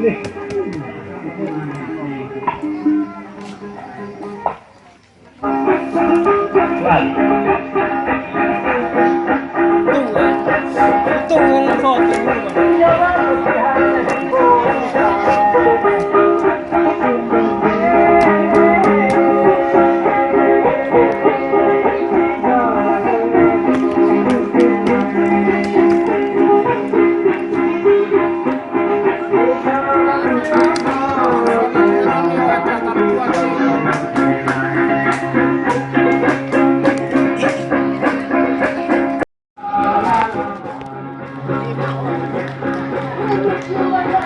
Dale.